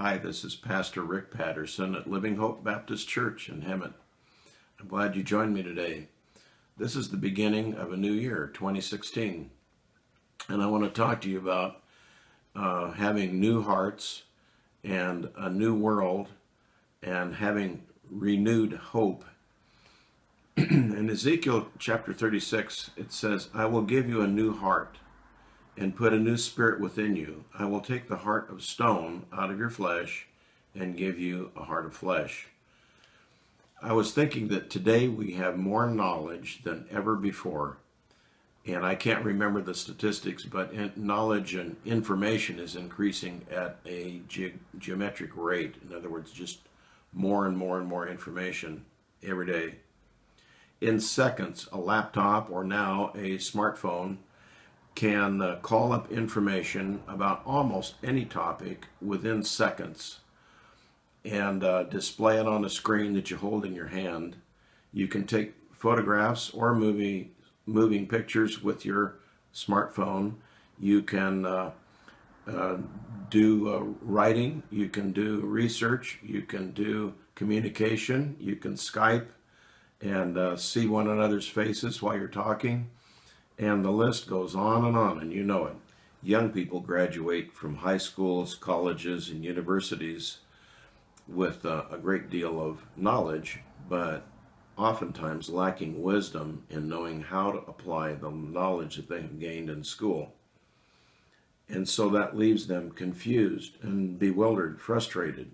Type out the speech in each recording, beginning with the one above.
Hi, this is Pastor Rick Patterson at Living Hope Baptist Church in Hemet. I'm glad you joined me today. This is the beginning of a new year, 2016, and I want to talk to you about uh, having new hearts and a new world and having renewed hope. in Ezekiel chapter 36, it says, I will give you a new heart and put a new spirit within you. I will take the heart of stone out of your flesh and give you a heart of flesh. I was thinking that today we have more knowledge than ever before. And I can't remember the statistics, but knowledge and information is increasing at a ge geometric rate. In other words, just more and more and more information every day. In seconds, a laptop or now a smartphone can uh, call up information about almost any topic within seconds and uh, display it on a screen that you hold in your hand. You can take photographs or movie, moving pictures with your smartphone. You can uh, uh do uh, writing, you can do research, you can do communication, you can Skype and uh, see one another's faces while you're talking. And the list goes on and on, and you know it. Young people graduate from high schools, colleges, and universities with uh, a great deal of knowledge, but oftentimes lacking wisdom in knowing how to apply the knowledge that they have gained in school. And so that leaves them confused and bewildered, frustrated,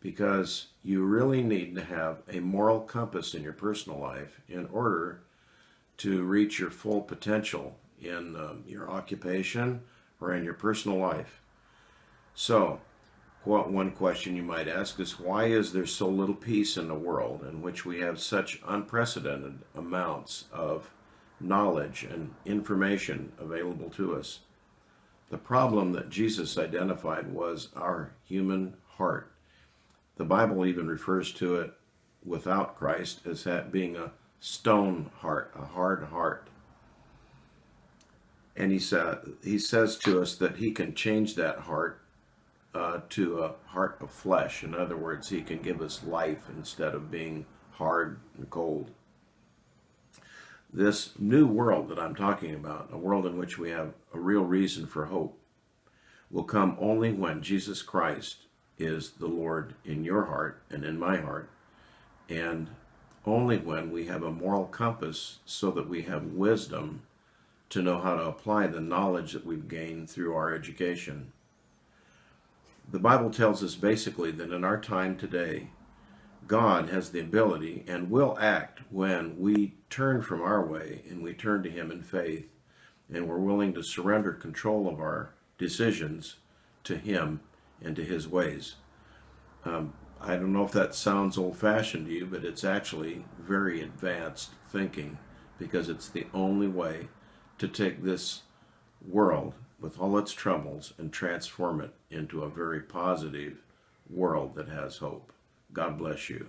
because you really need to have a moral compass in your personal life in order to reach your full potential in um, your occupation or in your personal life. So, one question you might ask is why is there so little peace in the world in which we have such unprecedented amounts of knowledge and information available to us? The problem that Jesus identified was our human heart. The Bible even refers to it without Christ as that being a stone heart, a hard heart. And he, sa he says to us that he can change that heart uh, to a heart of flesh. In other words, he can give us life instead of being hard and cold. This new world that I'm talking about, a world in which we have a real reason for hope, will come only when Jesus Christ is the Lord in your heart and in my heart, and only when we have a moral compass so that we have wisdom to know how to apply the knowledge that we've gained through our education. The Bible tells us basically that in our time today, God has the ability and will act when we turn from our way and we turn to Him in faith and we're willing to surrender control of our decisions to Him and to His ways. Um, I don't know if that sounds old-fashioned to you, but it's actually very advanced thinking because it's the only way to take this world with all its troubles and transform it into a very positive world that has hope. God bless you.